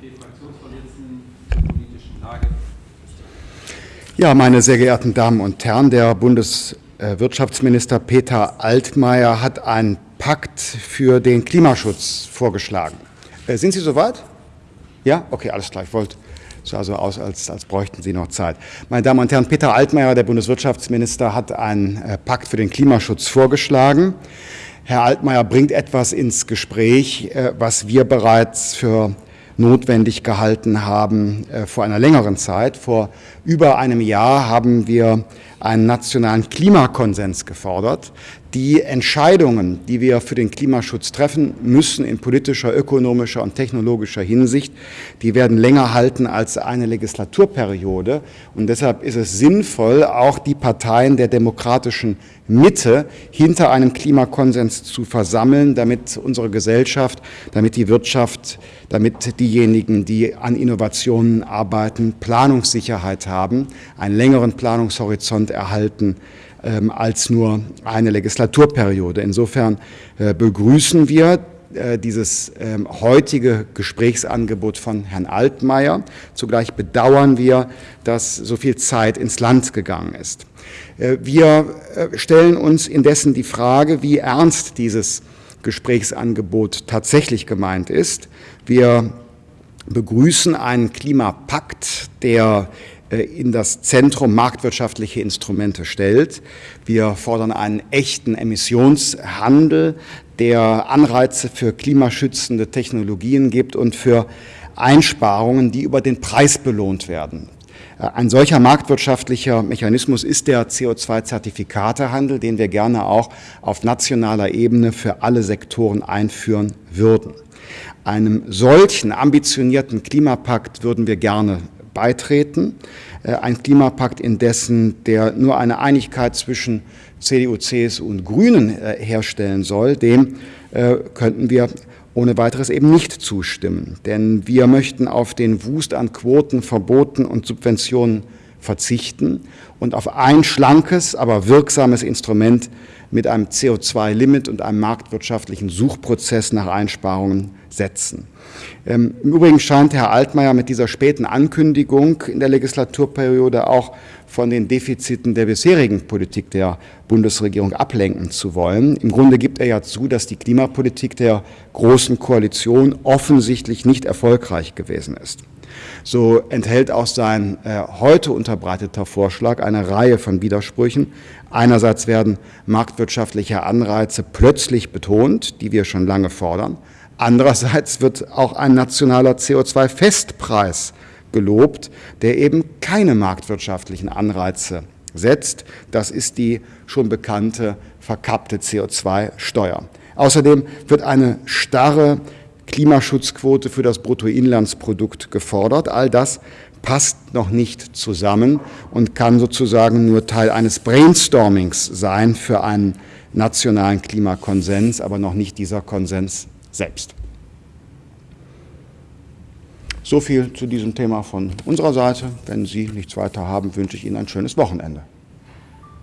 SPD-Fraktionsvorsitzenden zur politischen Lage. Ja, meine sehr geehrten Damen und Herren, der Bundeswirtschaftsminister Peter Altmaier hat einen Pakt für den Klimaschutz vorgeschlagen. Äh, sind Sie soweit? Ja? Okay, alles klar. Ich wollte sah also aus, als, als bräuchten Sie noch Zeit. Meine Damen und Herren, Peter Altmaier, der Bundeswirtschaftsminister, hat einen äh, Pakt für den Klimaschutz vorgeschlagen. Herr Altmaier bringt etwas ins Gespräch, äh, was wir bereits für notwendig gehalten haben äh, vor einer längeren Zeit. Vor über einem Jahr haben wir einen nationalen Klimakonsens gefordert. Die Entscheidungen, die wir für den Klimaschutz treffen müssen in politischer, ökonomischer und technologischer Hinsicht, die werden länger halten als eine Legislaturperiode. Und deshalb ist es sinnvoll, auch die Parteien der demokratischen Mitte hinter einem Klimakonsens zu versammeln, damit unsere Gesellschaft, damit die Wirtschaft, damit diejenigen, die an Innovationen arbeiten, Planungssicherheit haben, einen längeren Planungshorizont erhalten ähm, als nur eine Legislaturperiode. Insofern äh, begrüßen wir äh, dieses ähm, heutige Gesprächsangebot von Herrn Altmaier. Zugleich bedauern wir, dass so viel Zeit ins Land gegangen ist. Äh, wir äh, stellen uns indessen die Frage, wie ernst dieses Gesprächsangebot tatsächlich gemeint ist. Wir begrüßen einen Klimapakt, der in das Zentrum marktwirtschaftliche Instrumente stellt. Wir fordern einen echten Emissionshandel, der Anreize für klimaschützende Technologien gibt und für Einsparungen, die über den Preis belohnt werden. Äh, ein solcher marktwirtschaftlicher Mechanismus ist der CO2-Zertifikatehandel, den wir gerne auch auf nationaler Ebene für alle Sektoren einführen würden. Einem solchen ambitionierten Klimapakt würden wir gerne beitreten. Äh, ein Klimapakt, indessen der nur eine Einigkeit zwischen CDU, CSU und Grünen äh, herstellen soll, dem äh, könnten wir ohne weiteres eben nicht zustimmen. Denn wir möchten auf den Wust an Quoten, Verboten und Subventionen verzichten und auf ein schlankes, aber wirksames Instrument mit einem CO2-Limit und einem marktwirtschaftlichen Suchprozess nach Einsparungen setzen. Ähm, Im Übrigen scheint Herr Altmaier mit dieser späten Ankündigung in der Legislaturperiode auch von den Defiziten der bisherigen Politik der Bundesregierung ablenken zu wollen. Im Grunde gibt er ja zu, dass die Klimapolitik der Großen Koalition offensichtlich nicht erfolgreich gewesen ist. So enthält auch sein äh, heute unterbreiteter Vorschlag eine Reihe von Widersprüchen. Einerseits werden marktwirtschaftliche Anreize plötzlich betont, die wir schon lange fordern. Andererseits wird auch ein nationaler CO2-Festpreis gelobt, der eben keine marktwirtschaftlichen Anreize setzt. Das ist die schon bekannte verkappte CO2-Steuer. Außerdem wird eine starre Klimaschutzquote für das Bruttoinlandsprodukt gefordert. All das passt noch nicht zusammen und kann sozusagen nur Teil eines Brainstormings sein für einen nationalen Klimakonsens, aber noch nicht dieser Konsens selbst. So viel zu diesem Thema von unserer Seite. Wenn Sie nichts weiter haben, wünsche ich Ihnen ein schönes Wochenende.